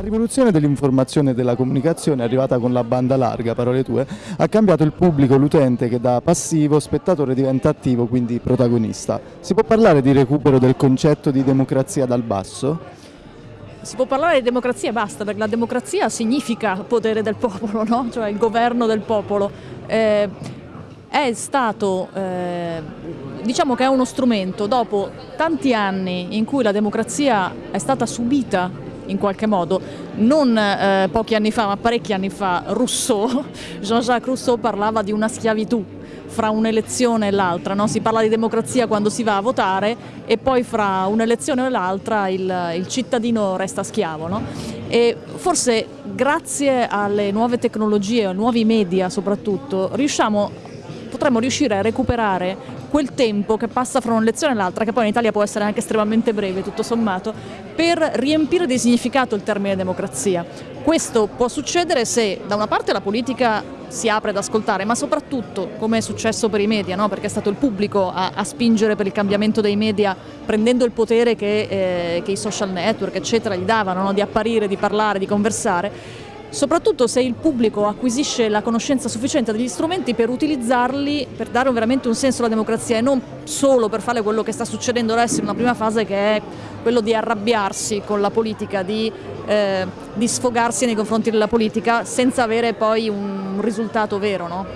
La rivoluzione dell'informazione e della comunicazione, arrivata con la banda larga, parole tue, ha cambiato il pubblico, l'utente che da passivo spettatore diventa attivo, quindi protagonista. Si può parlare di recupero del concetto di democrazia dal basso? Si può parlare di democrazia e basta, perché la democrazia significa potere del popolo, no? cioè il governo del popolo. Eh, è stato, eh, diciamo che è uno strumento, dopo tanti anni in cui la democrazia è stata subita in qualche modo. Non eh, pochi anni fa, ma parecchi anni fa, Rousseau, Jean-Jacques Rousseau parlava di una schiavitù fra un'elezione e l'altra, no? si parla di democrazia quando si va a votare e poi fra un'elezione e l'altra il, il, cittadino resta schiavo. No? E forse grazie alle nuove tecnologie, ai nuovi media soprattutto, riusciamo, potremmo riuscire a recuperare quel tempo che passa fra un'elezione e l'altra, che poi in Italia può essere anche estremamente breve tutto sommato, per riempire di significato il termine democrazia. Questo può succedere se da una parte la politica si apre ad ascoltare, ma soprattutto, come è successo per i media, no? perché è stato il pubblico a, a, spingere per il cambiamento dei media, prendendo il potere che, eh, che i social network eccetera gli davano, no? di apparire, di parlare, di conversare, soprattutto se il pubblico acquisisce la conoscenza sufficiente degli strumenti per utilizzarli per dare veramente un senso alla democrazia e non solo per fare quello che sta succedendo adesso in una prima fase che è quello di arrabbiarsi con la politica, di, eh, di sfogarsi nei confronti della politica senza avere poi un risultato vero. No?